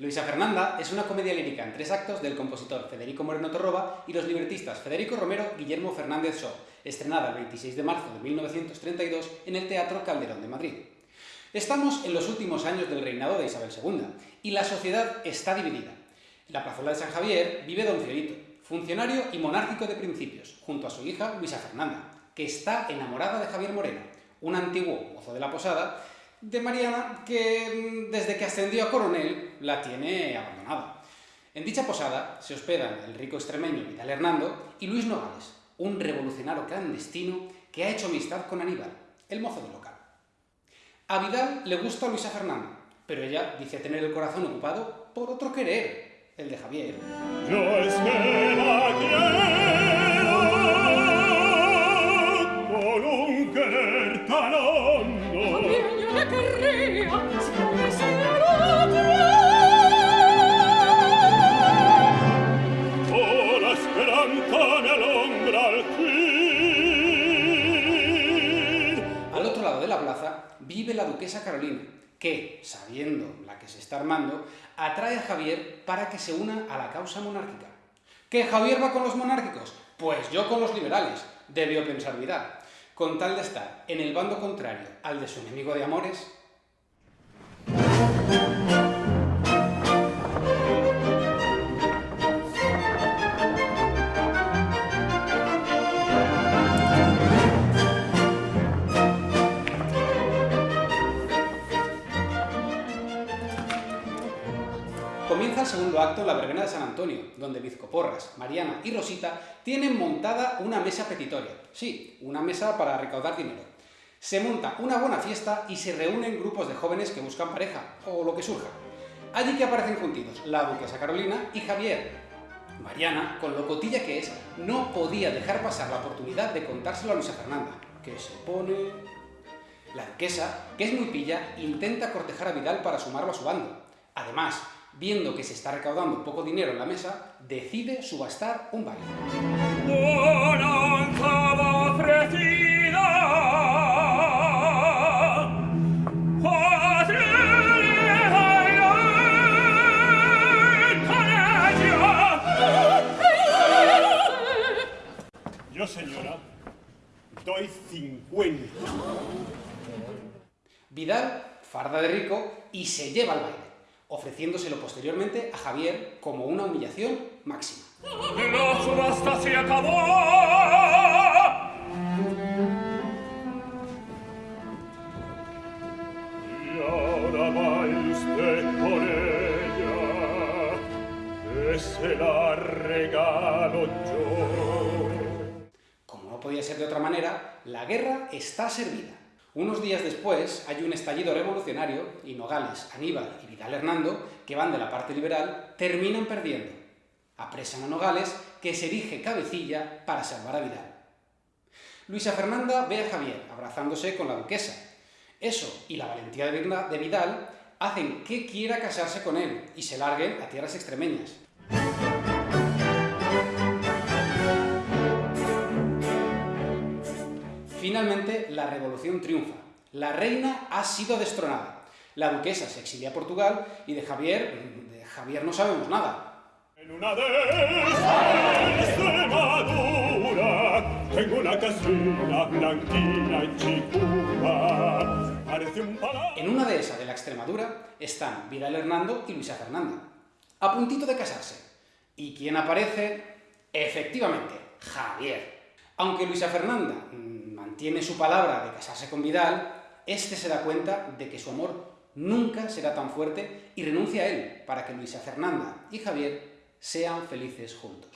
Luisa Fernanda es una comedia lírica en tres actos del compositor Federico Moreno Torroba y los libretistas Federico Romero Guillermo Fernández Shaw, estrenada el 26 de marzo de 1932 en el Teatro Calderón de Madrid. Estamos en los últimos años del reinado de Isabel II y la sociedad está dividida. En la plazuela de San Javier vive don Fiorito, funcionario y monárquico de principios, junto a su hija Luisa Fernanda, que está enamorada de Javier Moreno, un antiguo mozo de la posada, de Mariana que mm, desde que ascendió a coronel la tiene abandonada. En dicha posada se hospedan el rico extremeño Vidal Hernando y Luis Nogales, un revolucionario clandestino que ha hecho amistad con Aníbal, el mozo del local. A Vidal le gusta Luisa Fernanda, pero ella dice tener el corazón ocupado por otro querer, el de Javier. La duquesa Carolina, que, sabiendo la que se está armando, atrae a Javier para que se una a la causa monárquica. ¿Que Javier va con los monárquicos? Pues yo con los liberales, debió pensar Vidal con tal de estar en el bando contrario al de su enemigo de amores, Comienza el segundo acto en la verbena de San Antonio, donde Vizcoporras, Mariana y Rosita tienen montada una mesa petitoria. Sí, una mesa para recaudar dinero. Se monta una buena fiesta y se reúnen grupos de jóvenes que buscan pareja, o lo que surja. Allí que aparecen juntitos la duquesa Carolina y Javier. Mariana, con lo cotilla que es, no podía dejar pasar la oportunidad de contárselo a Luisa Fernanda, que se pone... La duquesa, que es muy pilla, intenta cortejar a Vidal para sumarlo a su bando. Además, viendo que se está recaudando poco dinero en la mesa, decide subastar un baile. Yo, señora, doy 50. Vidal farda de rico y se lleva el baile ofreciéndoselo posteriormente a Javier como una humillación máxima. ¡La subasta se acabó! Y ahora va usted con ella, que se la regalo yo. Como no podía ser de otra manera, la guerra está servida. Unos días después hay un estallido revolucionario y Nogales, Aníbal y Vidal Hernando, que van de la parte liberal, terminan perdiendo. Apresan a Nogales, que se erige cabecilla para salvar a Vidal. Luisa Fernanda ve a Javier abrazándose con la duquesa. Eso y la valentía de Vidal hacen que quiera casarse con él y se larguen a tierras extremeñas. Finalmente, la revolución triunfa. La reina ha sido destronada. La duquesa se exilia a Portugal y de Javier, de Javier no sabemos nada. En una de tengo una casina blanquina y Parece un En una de esas de la Extremadura están Vidal Hernando y Luisa Fernanda, a puntito de casarse. ¿Y quién aparece? Efectivamente, Javier. Aunque Luisa Fernanda mantiene su palabra de casarse con Vidal, este se da cuenta de que su amor nunca será tan fuerte y renuncia a él para que Luisa Fernanda y Javier sean felices juntos.